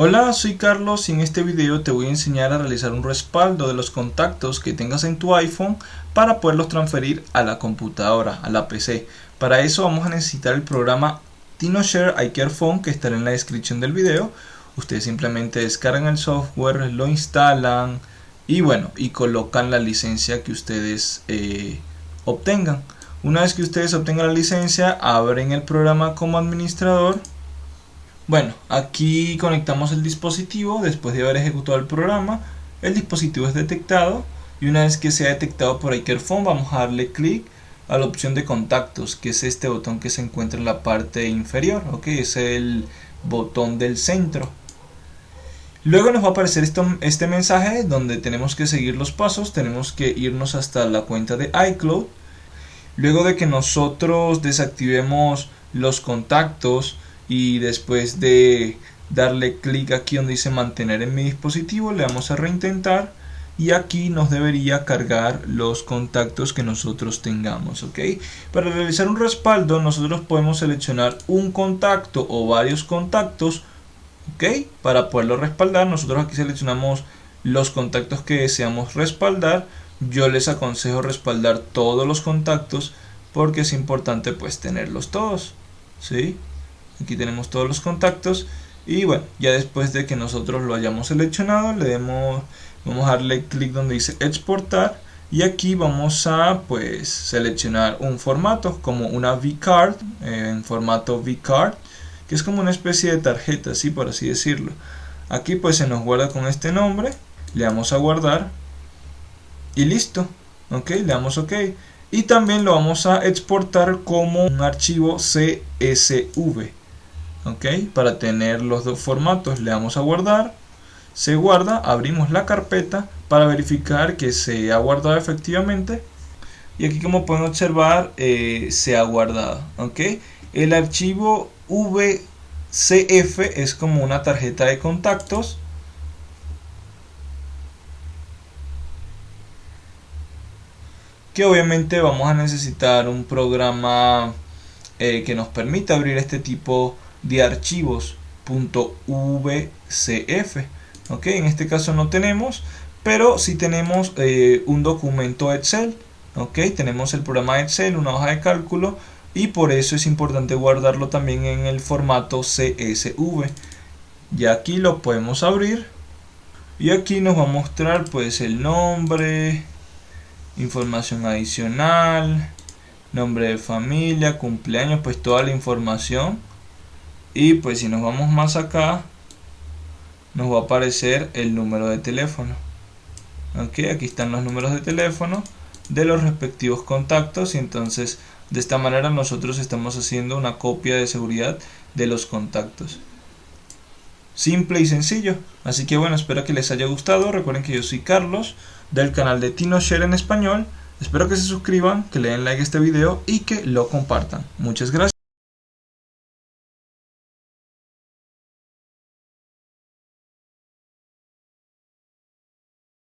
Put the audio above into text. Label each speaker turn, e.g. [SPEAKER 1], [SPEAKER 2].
[SPEAKER 1] Hola, soy Carlos y en este video te voy a enseñar a realizar un respaldo de los contactos que tengas en tu iPhone para poderlos transferir a la computadora, a la PC. Para eso vamos a necesitar el programa TinoShare iCareFone que estará en la descripción del video. Ustedes simplemente descargan el software, lo instalan y bueno, y colocan la licencia que ustedes eh, obtengan. Una vez que ustedes obtengan la licencia, abren el programa como administrador bueno, aquí conectamos el dispositivo después de haber ejecutado el programa. El dispositivo es detectado y una vez que sea detectado por iCareFone vamos a darle clic a la opción de contactos, que es este botón que se encuentra en la parte inferior, ok, es el botón del centro. Luego nos va a aparecer este mensaje donde tenemos que seguir los pasos, tenemos que irnos hasta la cuenta de iCloud. Luego de que nosotros desactivemos los contactos, y después de darle clic aquí donde dice mantener en mi dispositivo le damos a reintentar y aquí nos debería cargar los contactos que nosotros tengamos ok para realizar un respaldo nosotros podemos seleccionar un contacto o varios contactos ok para poderlo respaldar nosotros aquí seleccionamos los contactos que deseamos respaldar. Yo les aconsejo respaldar todos los contactos porque es importante pues tenerlos todos ¿sí? Aquí tenemos todos los contactos. Y bueno ya después de que nosotros lo hayamos seleccionado le demos vamos a darle clic donde dice exportar. Y aquí vamos a pues seleccionar un formato como una vcard eh, en formato vcard que es como una especie de tarjeta así por así decirlo. Aquí pues se nos guarda con este nombre. Le damos a guardar. Y listo. Ok le damos ok. Y también lo vamos a exportar como un archivo CSV ok para tener los dos formatos le damos a guardar se guarda abrimos la carpeta para verificar que se ha guardado efectivamente. Y aquí como pueden observar eh, se ha guardado ok el archivo VCF es como una tarjeta de contactos. Que obviamente vamos a necesitar un programa eh, que nos permita abrir este tipo de archivos .vcf ok en este caso no tenemos pero si tenemos eh, un documento excel. Ok tenemos el programa excel una hoja de cálculo y por eso es importante guardarlo también en el formato csv y aquí lo podemos abrir y aquí nos va a mostrar pues el nombre información adicional nombre de familia cumpleaños pues toda la información y pues si nos vamos más acá nos va a aparecer el número de teléfono. Ok aquí están los números de teléfono de los respectivos contactos. Y entonces de esta manera nosotros estamos haciendo una copia de seguridad de los contactos. Simple y sencillo. Así que bueno espero que les haya gustado. Recuerden que yo soy Carlos del canal de TinoShare en español. Espero que se suscriban que le den like a este video y que lo compartan. Muchas gracias